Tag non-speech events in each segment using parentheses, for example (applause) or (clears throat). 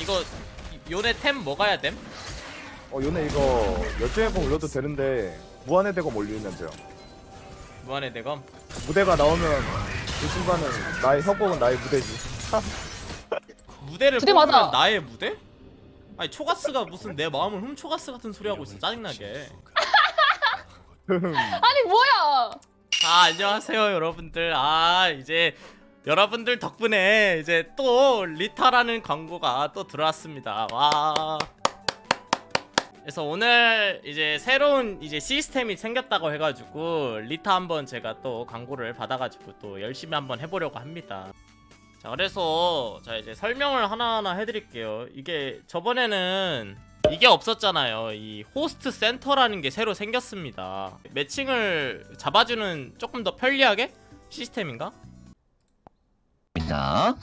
이거 요네 템 뭐가야 됨? 어 요네 이거 열정해봉 올려도 되는데 무한의 대검 올리면 돼요 무한의 대검 무대가 나오면 그 순간은 나의 협곡은 나의 무대지 (laughs) 무대를 무대 뽑으면 맞아. 나의 무대? 아니 초가스가 무슨 내 마음을 훔초가스 같은 소리 하고 있어 짜증나게 (laughs) 아니 뭐야? 아 안녕하세요 여러분들 아 이제 여러분들 덕분에 이제 또 리타라는 광고가 또 들어왔습니다. 와. 그래서 오늘 이제 새로운 이제 시스템이 생겼다고 해가지고 리타 한번 제가 또 광고를 받아가지고 또 열심히 한번 해보려고 합니다. 자 그래서 자 이제 설명을 하나하나 해드릴게요. 이게 저번에는 이게 없었잖아요. 이 host center라는 게 새로 생겼습니다. 매칭을 잡아주는 조금 더 편리하게 시스템인가? 자,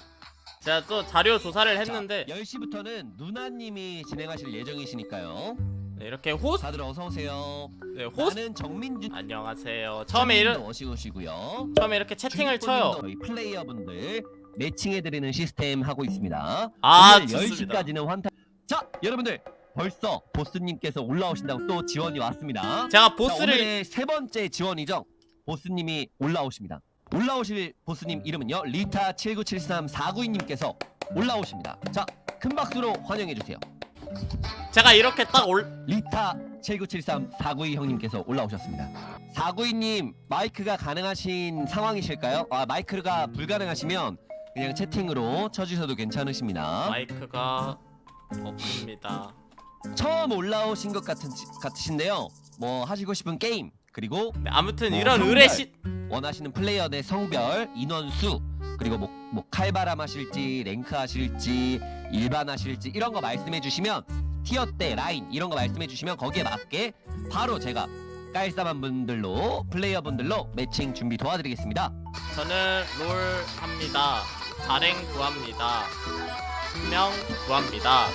제가 또 자료 조사를 했는데 10시부터는 누나님이 진행하실 예정이시니까요. 네, 이렇게 호스 다들 어서 오세요. 네, 호스 나는 정민준 안녕하세요 처음에 이런 오시고시고요. 처음에 이렇게 채팅을 쳐요 저희 플레이어분들 매칭해 드리는 시스템 하고 있습니다. 아, 오늘 좋습니다. 10시까지는 환타. 자, 여러분들 벌써 보스님께서 올라오신다고 또 지원이 왔습니다. 제가 자, 보스를 오늘의 세 번째 지원이죠. 보스님이 올라오십니다. 올라오실 보스님 이름은요. 리타 7973492님께서 올라오십니다. 자, 큰 박수로 환영해 주세요. 제가 이렇게 딱 올 리타 7973492 형님께서 올라오셨습니다. 492님 마이크가 가능하신 상황이실까요? 아 마이크가 불가능하시면 그냥 채팅으로 쳐주셔도 괜찮으십니다. 마이크가 없습니다 처음 올라오신 것 같은 같으신데요. 뭐 하시고 싶은 게임 그리고 네, 아무튼 뭐, 이런. 의뢰 시 원하시는 플레이어 의 성별, 인원수, 그리고 뭐, 뭐 칼바람 하실지, 랭크 하실지, 일반 하실지 이런 거 말씀해 주시면 티어 때 라인 이런 거 말씀해 주시면 거기에 맞게 바로 제가 깔쌈한 분들로 플레이어 분들로 매칭 준비 도와드리겠습니다. 저는 롤 합니다 자랭 구합니다 분명 구합니다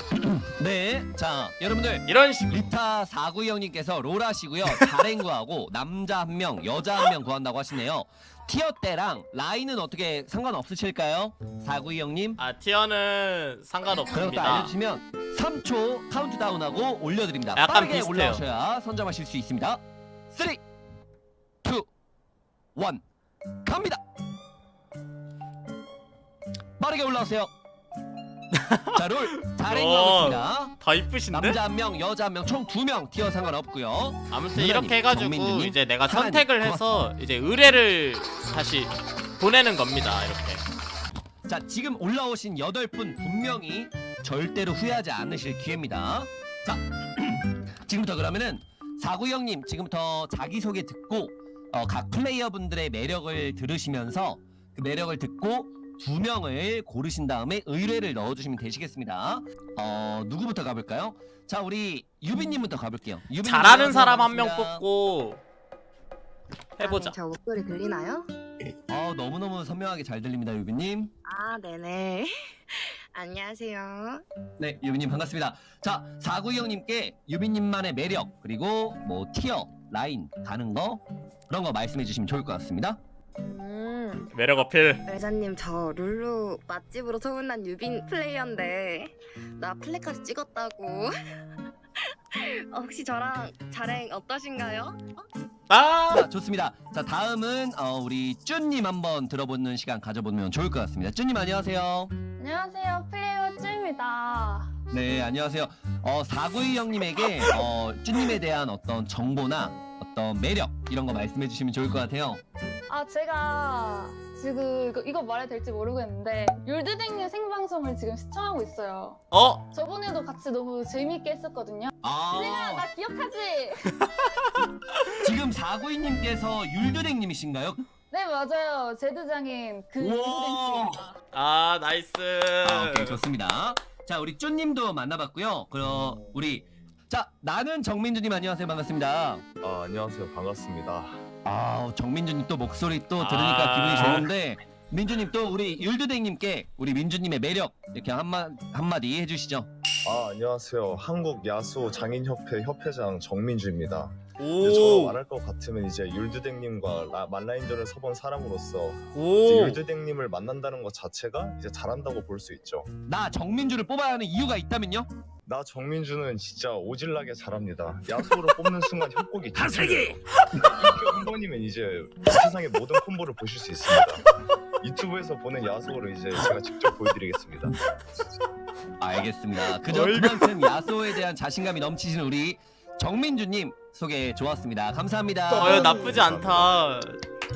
네, 자 여러분들 이런 식 리타 492 형님께서 롤 하시고요. 자랭구하고 남자 한 명, 여자 한 명 구한다고 하시네요. 티어 때랑 라인은 어떻게 상관없으실까요? 492 형님? 아 티어는 상관없습니다 알려주시면 3초 카운트다운하고 올려드립니다. 빠르게 비슷해요. 올라오셔야 선점하실 수 있습니다. 3, 2, 1 갑니다. 빠르게 올라오세요. (laughs) 자, 롤 잘행 오. 가겠습니다. 더 이쁘신데? 남자 한 명, 여자 한 명, 총 두 명 티어 상관없고요. 아무튼 누나님, 이렇게 해가지고 정민주님, 이제 내가 선택을 해서 이제 의뢰를 다시 보내는 겁니다 이렇게 자, 지금 올라오신 8분 분명히 절대로 후회하지 않으실 기회입니다. 자, (clears throat) 지금부터 그러면은 사구 형님 지금부터 자기소개 듣고 어, 각 플레이어분들의 매력을 들으시면서 그 매력을 듣고 두 명을 고르신 다음에 의뢰를 넣어주시면 되시겠습니다. 어, 누구부터 가볼까요? 자, 우리 유빈님부터 가볼게요. 유빈님 잘하는. 사람 한 명. 뽑고 해보자 아, 네, 저 목소리 들리나요? 어, 너무너무 선명하게 잘 들립니다, 유빈님. 아, 네네. (laughs) 안녕하세요. 네, 유빈님 반갑습니다. 자, 사구 형님께 유빈님만의 매력 그리고 뭐 티어, 라인 가는 거 그런 거 말씀해 주시면 좋을 것 같습니다. 음, 매력 어필 외자님 저 룰루 맛집으로 소문난 유빈 플레이어인데 나 플래카드 찍었다고. (laughs) 어, 혹시 저랑 자랭 어떠신가요? 아 자, 좋습니다. 자, 다음은 어, 우리 쭈님 한번 들어보는 시간 가져보면 좋을 것 같습니다. 쭈님 안녕하세요. 안녕하세요 플레이어 쭈입니다. 네, 안녕하세요. 어, 사구이 형님에게 어, 쭈님에 대한 어떤 정보나 어떤 매력 이런 거 말씀해 주시면 좋을 것 같아요. 아 제가 지금 이거, 이거 말해도 될지 모르겠는데 율드댕님 생방송을 지금 시청하고 있어요. 어? 저번에도 같이 너무 재밌게 했었거든요. 아, 내가 나 기억하지? (laughs) 지금 사구이님께서 율드랭님이신가요? 네 맞아요 제드장인 그. 율드댕 씨입니다. 아 나이스 아, 오케이 좋습니다. 자 우리 쪼님도 만나봤고요. 그럼 우리 자 나는 정민주님 안녕하세요 반갑습니다. 아 안녕하세요 반갑습니다 아 정민주님 또 목소리 또 들으니까 아. 기분이 좋은데 민주님 또 우리 율드댕님께 우리 민주님의 매력 이렇게 한마 한마디 해주시죠. 아 안녕하세요 한국 야수 장인협회 협회장 정민주입니다 저가 오. 말할 것 같으면 이제 율드댕님과 라- 만라인전을 서본 사람으로서. 율드댕님을 만난다는 것 자체가 이제 잘한다고 볼 수 있죠. 나 정민주를 뽑아야 하는 이유가 있다면요? 나 정민주는 진짜 오질나게 잘합니다. 야수로 뽑는 순간 협곡이 진짜예요. 한 번이면 이제 세상의 모든 콤보를 보실 수 있습니다. 유튜브에서 보는 야수를 이제 제가 직접 보여드리겠습니다. 알겠습니다. 그저 그만큼 야소에 대한 자신감이 넘치시는 우리 정민주님 소개 좋았습니다. 감사합니다. 어유 나쁘지 않다.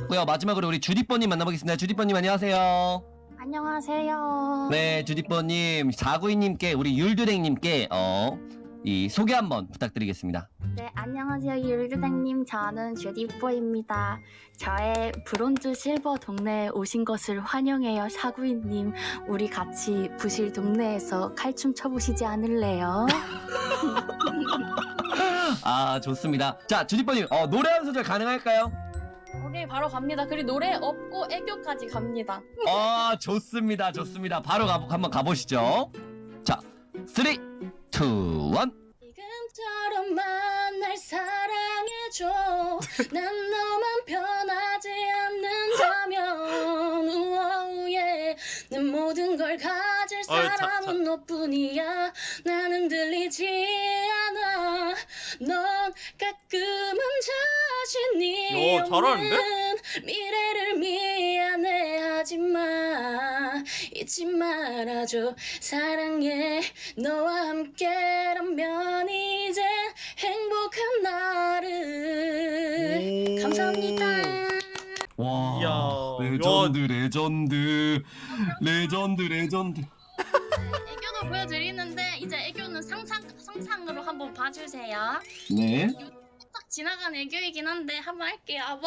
고요 마지막으로 우리 주디뽀님 만나보겠습니다. 주디뽀님 안녕하세요. 안녕하세요. 네, 주디뽀님, 사구이님께 우리 율두댕님께 어. 이 소개 한번 부탁드리겠습니다. 네, 안녕하세요. 율주생님. 저는 주디포입니다. 저의 브론즈 실버 동네에 오신 것을 환영해요. 사구이님. 우리 같이 부실 동네에서 칼춤 춰보시지 않을래요? (laughs) 아, 좋습니다. 자, 주디뽀님, 어, 노래 한 소절 가능할까요? 오케이 바로 갑니다. 그리고 노래 없고 애교까지 갑니다. 아, 좋습니다. 좋습니다. 바로 가, 한번 가보시죠. 자, 3, 2, 1. 지금처럼 만 날 사랑해줘. 난 너만 변하지 않는다면 내 모든 걸 가질 사람은 너뿐이야. 나는 들리지 않아. 넌 가끔은 자신이 오? 없는 미래를 미안해하지마 잊지 말아줘 사랑해 너와 함께라면 이 레전드, 레전드, 레전드, 레전드. 애교도 보여드리는데 이제 애교는 상상 상상으로 한번 봐주세요 네. 딱 지나간 애교이긴 한데 한번 할게요 아, one,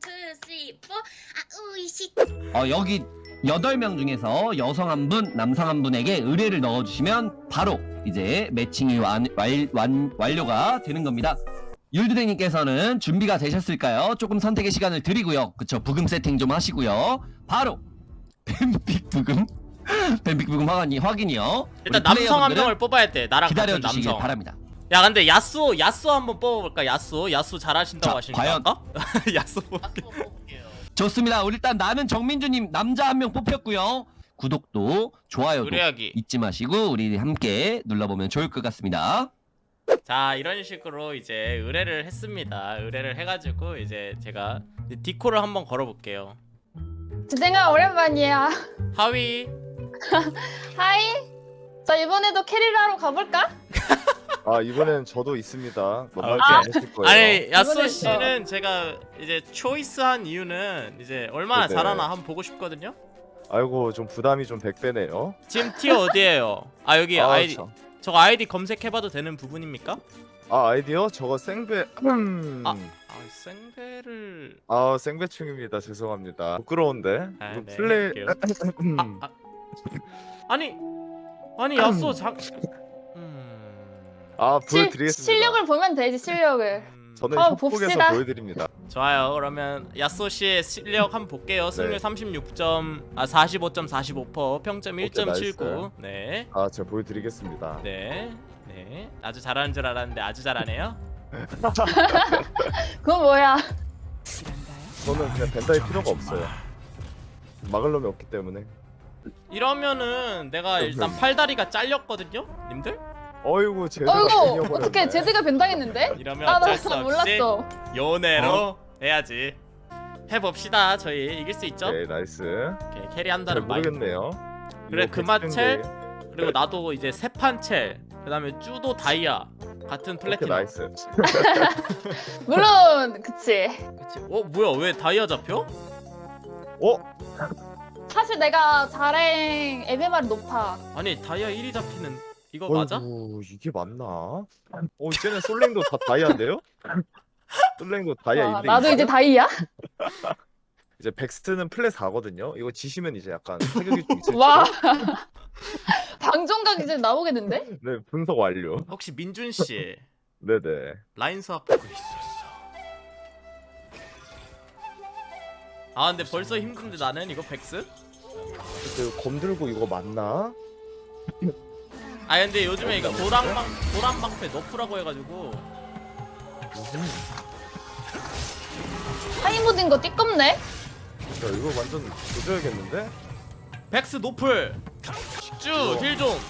two, three, four 아우이시 어, 여기 8명 중에서 여성 한 분, 남성 한 분에게 의뢰를 넣어주시면 바로 이제 매칭이 완, 완, 완, 완료가 되는 겁니다. 율드댕님께서는 준비가 되셨을까요? 조금 선택의 시간을 드리고요. 그쵸, 브금 세팅 좀 하시고요. 바로 (laughs) ban pick 브금, (laughs) ban pick 브금 확인이, 확인이요. 일단 남성 한 명을 뽑아야 돼. 나랑 같은 기다려주시길 남성. 바랍니다. 야 근데 야수 야수 한번 뽑아볼까? 야수 야수 잘하신다고 자, 하시니까 과연? (laughs) 야수 뽑게. 좋습니다. 우리 일단 나는 정민주님 남자 한 명 뽑혔고요. 구독도 좋아요도 의뢰하기. 잊지 마시고 우리 함께 눌러보면 좋을 것 같습니다. 자 이런 식으로 이제 의뢰를 했습니다. 의뢰를 해가지고 이제 제가 디코를 한번 걸어볼게요. 주댕아 오랜만이야 hi (laughs) hi 자 이번에도 carry를 하러 가볼까? 아 이번엔 저도 있습니다. 만만치 아, 않으실 거예요. 아니 야스오 이번에 씨는 제가 이제 choice한 이유는 이제 얼마나 네네. 잘하나 한번 보고 싶거든요. 아이고 좀 부담이 좀 100배네요. 지금 tier 어디에요? 아 여기 아, 아이디 참. 저거 아이디 검색해봐도 되는 부분입니까? 아 아이디어 저거 생배 음. 아. 아 생배를 아 생배충입니다. 죄송합니다. 부끄러운데. 아, 네, 플레이. (laughs) 음. 아, 아. 아니 아니 야수 장 음... 아 실, 보여드리겠습니다. 실 력을 보면 되지 실력을 음, 저는 한번 협곡에서 봅시다. 보여드립니다. 좋아요. 그러면 야쏘 씨의 실력 한번 볼게요. 승률 네. 36점 아 45.45%, 평점 오케이, 1.79. 네. 아 제가 보여드리겠습니다. 네. 네. 아주 잘하는 줄 알았는데 아주 잘하네요. (laughs) 그건 뭐야 저는 그냥 벤다이 필요가 없어요. 막을 놈이 없기 때문에. 이러면은 내가 일단 팔다리가 잘렸거든요. 님들? 어이구 제대로 어이구 어떻게 제드가 변당했는데? 이러면 아 어쩔 수 (laughs) 없이 몰랐어 연애로 해야지. 해 봅시다. 저희 이길 수 있죠? 오케이 나이스. 오케이, 캐리 잘 한다는 마인드. 모르겠네요. 그래, 그마첼? 그리고 나도 이제 세판챌 그 다음에 쭈도 다이아 같은 플래티넘. nice. (laughs) 물론 그치 그치. 어 뭐야 왜 다이아 잡혀? 어? 사실 내가 자랭 MMR 높아 아니 다이아 1이 잡히는 이거 맞아? 어이구 이게 맞나? 어 (laughs) 이제는 솔랭도 다 다이아인데요? 솔랭도 다이아 와, 1등 나도 이제 다이야? (laughs) 이제 백스는 플랫 4거든요. 이거 지시면 이제 약간 타격이 좀 있을지. (laughs) 와 방종각 이제 나오겠는데? 네 분석 완료. 혹시 민준 씨 네네. 라인 수업 보고 있었어. 아 근데 벌써 힘든데 나는 이거 백스? 그검 들고 이거 맞나? 아 근데 요즘에 이거 도랑방 도랑방패 너프라고 해가지고 하이머딩거 띠껍네? 야 이거 완전 조져야겠는데? 백스 노플 쭈힐좀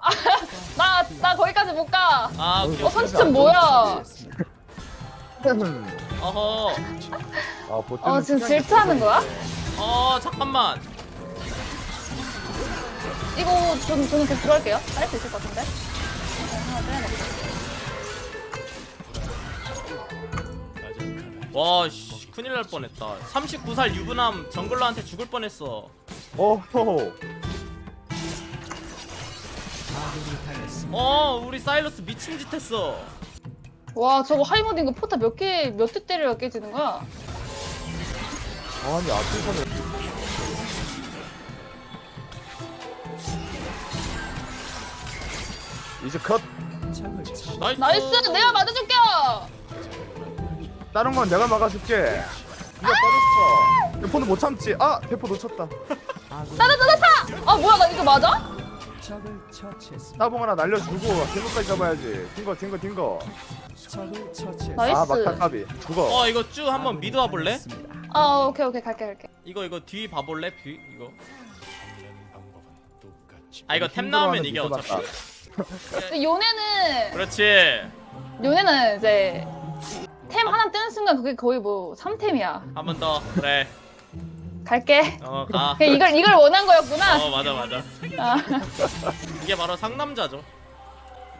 (laughs) 나, 나 거기까지 못 가. 아 오케이 어. 선수점 뭐야? 어허 아 보트. 어, 지금 질투하는 거야? 어 잠깐만 이거 전, 저는 계속 들어갈게요. 할 수 있을 것 같은데? 네, 하나 빼야겠다. 와 씨 큰일 날 뻔했다 39살 유부남 정글러한테 죽을 뻔했어 어허. 어 우리 사일러스 미친 짓 했어 와, 저거 하이모드인 거 포타 몇 개, 몇 대 때려야 깨지는 거야? 아니 앞에서는 이제 컷. nice nice! 내가 맞아줄게요! 다른 건 내가 막아줄게. 네가 빠졌어. 대포는 못 참지. 아 대포 놓쳤다. 따다, 타! 아, 뭐야, 나 이거 맞아? 따봉 하나 날려주고 딩거까지 잡아야지. 딩거 딩거 딩거. nice. 아 막타 까비. 죽어. 어 이거 쭉 한번 mid 와 볼래? 아, 오케이, 오케이, 갈게, 갈게. 이거 이거 뒤 봐볼래? 뒤 이거 아 이거 템 나오면 이게 어차피 요네는, 그렇지 요네는 이제, 템 하나 뜨는 순간 그게 거의 뭐, 3템이야. 한 번 더 그래 갈게. 어가 이걸, 이걸 원한 거였구나. 어 맞아 맞아 아. 이게 바로 상남자죠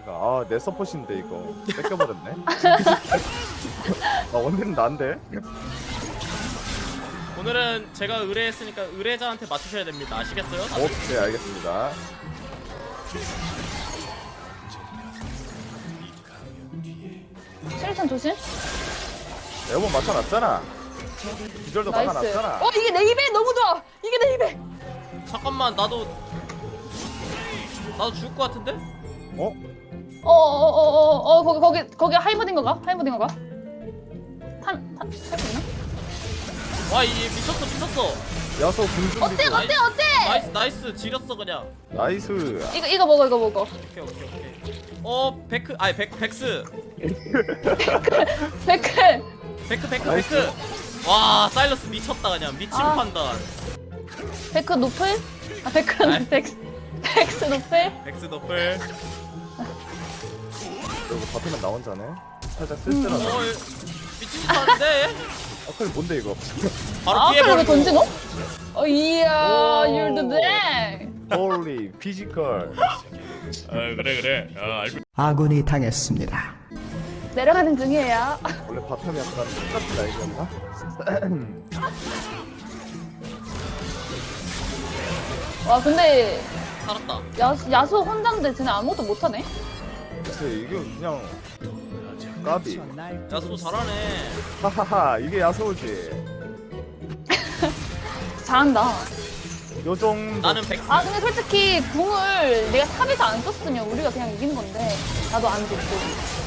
아내 서폿인데 이거 뺏겨버렸네. (laughs) 아 원딜은 난데. 오늘은 제가 의뢰했으니까 의뢰자한테 맞추셔야 됩니다 아시겠어요? 오케이 알겠습니다. 실탄 조심. 에어본 맞춰놨잖아. 기절도 나이스. 막아놨잖아. 어, 이게 내 입에 너무 좋아! 이게 내 입에! 잠깐만 나도 나도 죽을 것 같은데? 어? 어, 어, 어, 어, 어, 거기, 거기, 거기 하이머딩 거가? 하이머딩 거가? 탄, 탄, 탈수 있나? 와 이게 미쳤어 미쳤어 야소 궁준비. 어때, 어때, 어때? 나이스 나이스 지렸어 그냥 나이스. 이거, 이거 먹어, 이거 먹어. 오케이 오케이 오케이 어 베크 아니 백 백스 백클! 베크 나이스. 베크 와 사일러스 미쳤다 그냥 미친 아. 판단 백크 노플? 아, 백크는 아이. 백스, 백스 노플? 백스 노플 그리고 바텀은 나 혼자네. 살짝 음. 쓸쓸하다. 어 미친 짓 하는데 아클 뭔데 이거? 바로 아, 피해버리고 던지노? 어, 이야, 오. you're the! 홀리 피지컬. 어 그래 그래 어 알고 아군이 당했습니다. 내려가는 중이에요. 원래 바텀이 약간 똑같은 나이였나? (clears throat) 와, 근데, 살았다 야, 야스오 혼자인데 쟤네 아무것도 못하네? 글쎄 이게 그냥 까비. 야스오 잘하네 하하하 이게 야스오지. (laughs) 잘한다. 요 정도. 나는 백스 아 근데 솔직히 궁을 내가 탑에서 안 썼으면 우리가 그냥 이기는 건데 나도 안 줬고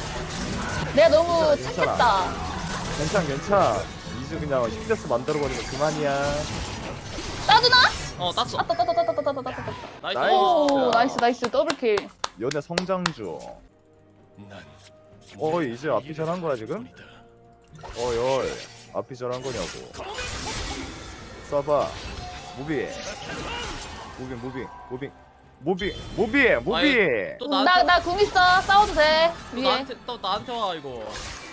내가 너무 괜찮아, 착했다 괜찮 괜찮. 이제 그냥 10 death 만들어버리면 그만이야. 따주나? 어 땄어 아따 따따 따따 따따 따따 따따 나이스 나이스. 오 나이스 나이스 더블킬 연애 성장주. 어이 이제 앞이 잘한 거야 지금? 어이 앞이 잘한 거냐고. 써봐. 무비. 무빙 무빙 무빙 무빙 무비 무비. 또 나한테 나나궁 있어 싸워도 돼또 위에 나한테 또 나한테 와 이거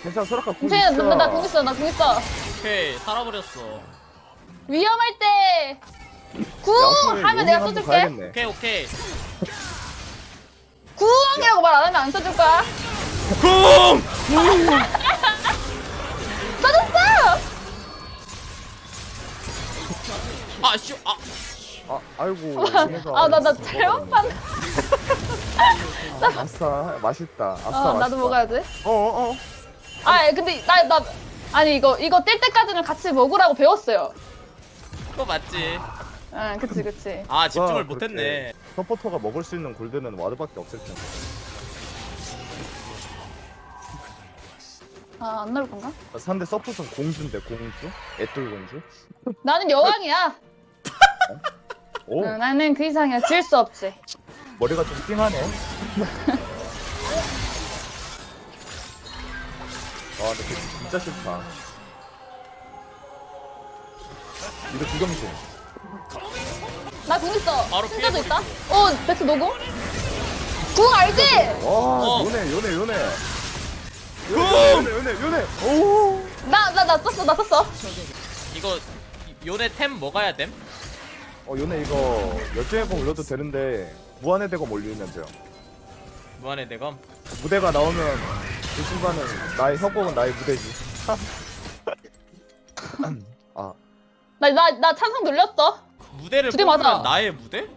괜찮아 소라카 궁 괜찮아 있어. 나궁 있어 나 궁 있어 오케이 살아버렸어 위험할 때 궁! 하면 내가 한번 써줄게 가야겠네. 오케이 오케이 궁이라고 말 안 하면 안 써줄 거야 쿵! (laughs) 써줬어! 아씨 아 아 아이고. 얘네가 아나 나. 잘못 봤네 아싸 맛있다. 아싸 어 맛있다. 나도 먹어야지 어어 어. 아 근데 나 나 아니 이거 이거 뗄 때까지는 같이 먹으라고 배웠어요. 그거 맞지 아 그치 그치. 아 집중을 와, 못했네 서포터가 먹을 수 있는 골드는 와드밖에 없을 텐데. 아 안 나올 건가? 상대 서폿은 공주인데 공주? 애돌 공주? 나는 여왕이야. 오 응, 나는 그 이상이야. 질 수 없지. 머리가 좀 띵하네. 근데 그 진짜 싫다. 이거 두경신. 나궁 있어. 바로 피해버리고. 있다. 어, 백스 노고? 궁 알지? 와, 어. 요네, 요네, 요네. 요네, 요네, 요네, 요네. 오. 나, 나, 나 썼어, 나 썼어. 이거 요네 템 먹어야 됨? 어, 요네 이거 열정의 공 올려도 되는데 무한의 대검 올리면 돼요. 무한의 대검 무대가 나오면 그 순간은 나의 협곡은 나의 무대지. (laughs) 아, 나, 나, 나 찬성 눌렸어. 무대를 두대 뽑으면 맞아. 나의 무대?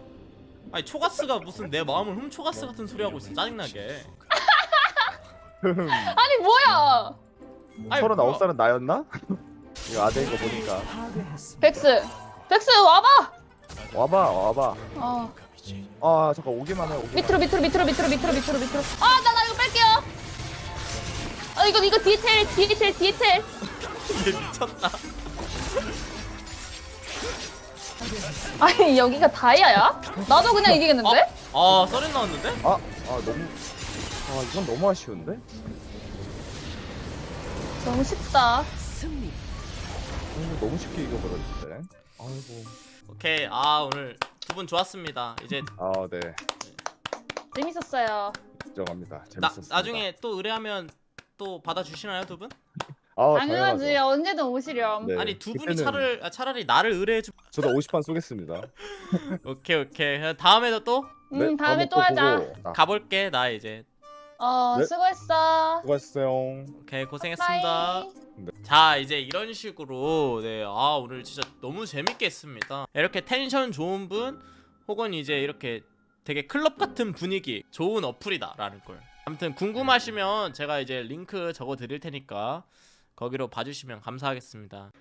아니 초가스가 무슨 내 마음을 훔초가스 같은 소리 하고 있어 짜증나게 (laughs) 아니, 뭐야. 아니, 서른 아홉 뭐야. 살은 나였나? (laughs) 이거 아재인 거 보니까 백스. 백스, 와봐. 와봐, 와봐. 어. 아, 잠깐 오기만 해, 오기만. 밑으로, 밑으로, 밑으로, 밑으로, 밑으로, 밑으로, 밑으로. 아, 나, 나 이거 뺄게요. 아, 이거, 이거 디테일, 디테일, 디테일. 얘 미쳤다 아니, 여기가 다이아야? 나도 그냥 이기겠는데? 아 썰인 나왔는데? 아, 아 너무, 아 이건 너무 아쉬운데? 너무 쉽다. 어, 너무 쉽게 이겨버렸는데. 아이고. 오케이 아 오늘 두 분 좋았습니다 이제 아, 네. 재밌었어요. 인정합니다. 나, 재밌었습니다. 나중에 또 의뢰하면 또 받아주시나요 두 분? 아, 당연하지. 당연하죠. 언제든 오시렴. 네, 아니 두 분이 그때는 차를 아, 차라리 나를 의뢰해주 저도 50판 쏘겠습니다. (laughs) 오케이 오케이 다음에도 또 음, 네, 다음에 또 하자. 보고. 아, 가볼게 나 이제 어, 네. 수고했어. 수고하셨어요. 오케이 고생했습니다 bye. 자 이제 이런 식으로 네아 오늘 진짜 너무 재밌게 했습니다 이렇게 텐션 좋은 분 혹은 이제 이렇게 되게 클럽 같은 분위기 좋은 어플이다 라는 걸 아무튼 궁금하시면 제가 이제 링크 적어 드릴 테니까 거기로 봐주시면 감사하겠습니다